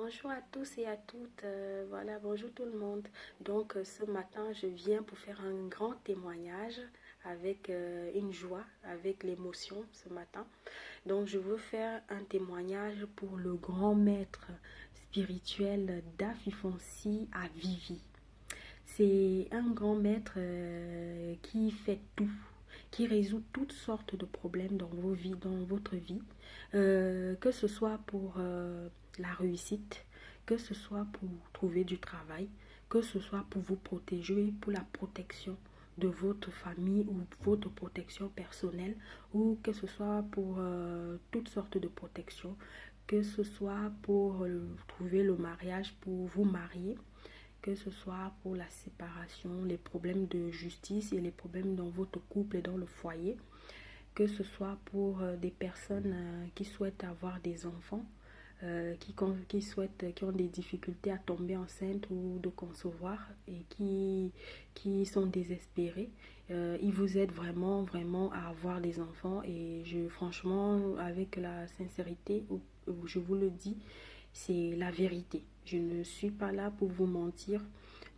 Bonjour à tous et à toutes, euh, voilà, bonjour tout le monde. Donc euh, ce matin, je viens pour faire un grand témoignage avec euh, une joie, avec l'émotion ce matin. Donc je veux faire un témoignage pour le grand maître spirituel d'Afifonsi à Vivi. C'est un grand maître qui fait tout, qui résout toutes sortes de problèmes dans vos vies, dans votre vie, euh, que ce soit pour euh, la réussite, que ce soit pour trouver du travail, que ce soit pour vous protéger, pour la protection de votre famille ou votre protection personnelle, ou que ce soit pour euh, toutes sortes de protections, que ce soit pour trouver le mariage, pour vous marier, que ce soit pour la séparation, les problèmes de justice et les problèmes dans votre couple et dans le foyer, que ce soit pour euh, des personnes euh, qui souhaitent avoir des enfants, euh, qui, qui, souhaitent, qui ont des difficultés à tomber enceinte ou de concevoir et qui, qui sont désespérés. ils vous aident vraiment, vraiment à avoir des enfants et je, franchement, avec la sincérité, je vous le dis, c'est la vérité. Je ne suis pas là pour vous mentir.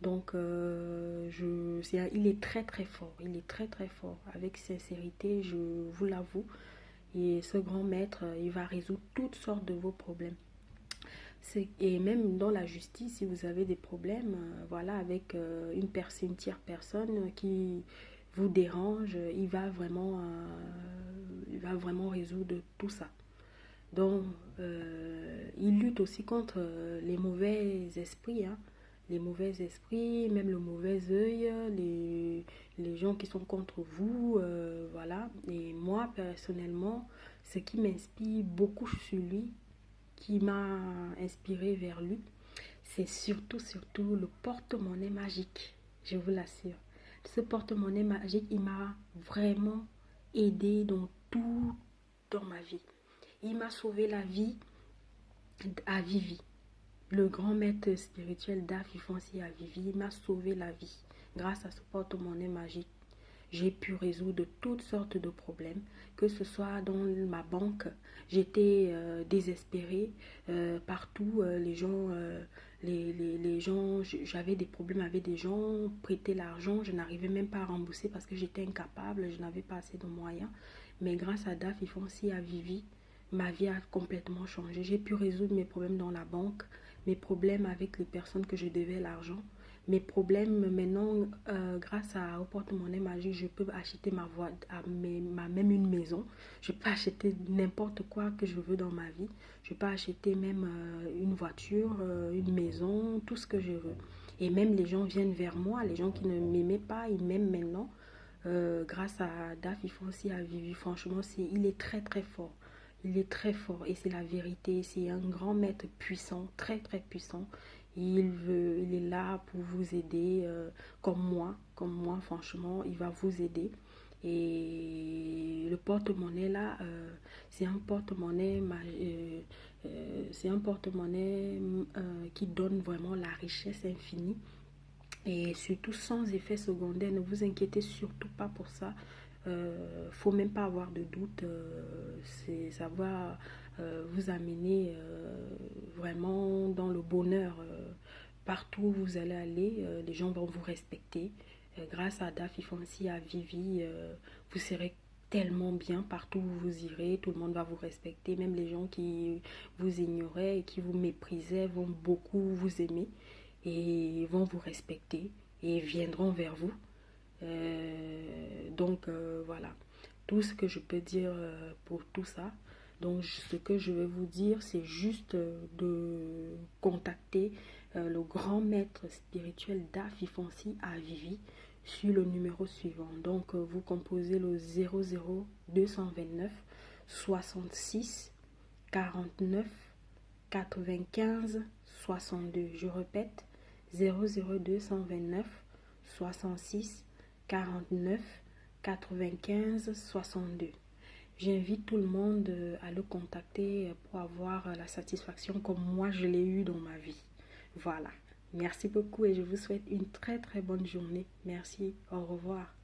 Donc, euh, je, il est très très fort. Il est très très fort. Avec sincérité, je vous l'avoue. Et ce grand maître, il va résoudre toutes sortes de vos problèmes. Et même dans la justice, si vous avez des problèmes, euh, voilà, avec euh, une, personne, une tierce personne qui vous dérange, il va vraiment résoudre tout ça. Donc, euh, il lutte aussi contre euh, les mauvais esprits, hein. les mauvais esprits, même le mauvais œil, les, gens qui sont contre vous, euh, voilà. Et moi, personnellement, ce qui m'inspire beaucoup sur lui, qui m'a inspiré vers lui, c'est surtout, surtout le porte-monnaie magique, je vous l'assure. Ce porte-monnaie magique, il m'a vraiment aidé dans tout dans ma vie. Il m'a sauvé la vie à Vivi. Le grand maître spirituel d'Afifonsi à Vivi, il m'a sauvé la vie. Grâce à ce porte-monnaie magique, j'ai pu résoudre toutes sortes de problèmes, que ce soit dans ma banque, j'étais euh, désespérée euh, partout, euh, les gens, les, les, gens, j'avais des problèmes avec des gens, prêter l'argent, je n'arrivais même pas à rembourser parce que j'étais incapable, je n'avais pas assez de moyens, mais grâce à DAF, à Vivi, ma vie a complètement changé. J'ai pu résoudre mes problèmes dans la banque, mes problèmes avec les personnes que je devais l'argent. Mes problèmes maintenant, euh, grâce à au porte-monnaie magique, je peux acheter ma voie, à ma, même une maison. Je peux acheter n'importe quoi que je veux dans ma vie. Je peux acheter même euh, une voiture, euh, une maison, tout ce que je veux. Et même les gens viennent vers moi, les gens qui ne m'aimaient pas, ils m'aiment maintenant. grâce à DAF, aussi à Vivi. Franchement, il est très très fort. Il est très fort et c'est la vérité. C'est un grand maître puissant, très très puissant. Il, veut, il est là pour vous aider, euh, comme moi, comme moi, franchement, il va vous aider. Et le porte-monnaie là, euh, c'est un porte-monnaie, euh, c'est un porte-monnaie qui donne vraiment la richesse infinie et surtout sans effet secondaire. Ne vous inquiétez surtout pas pour ça. Euh, faut même pas avoir de doute. Euh, c'est ça va euh, vous amener euh, vraiment dans le bonheur. partout où vous allez aller, les gens vont vous respecter. grâce à Dafi Fonsi, à Vivi, vous serez tellement bien partout où vous irez, tout le monde va vous respecter, même les gens qui vous ignoraient et qui vous méprisaient vont beaucoup vous aimer et vont vous respecter et viendront vers vous. Euh, donc euh, voilà, tout ce que je peux dire euh, pour tout ça. Donc ce que je vais vous dire, c'est juste de contacter le grand maître spirituel d'Afifonsi à Vivi sur le numéro suivant. Donc vous composez le 00 229 66 49 95 62. Je répète 00229 66 49 95 62. J'invite tout le monde euh, à le contacter pour avoir la satisfaction comme moi je l'ai eu dans ma vie. Voilà. Merci beaucoup et je vous souhaite une très très bonne journée. Merci. Au revoir.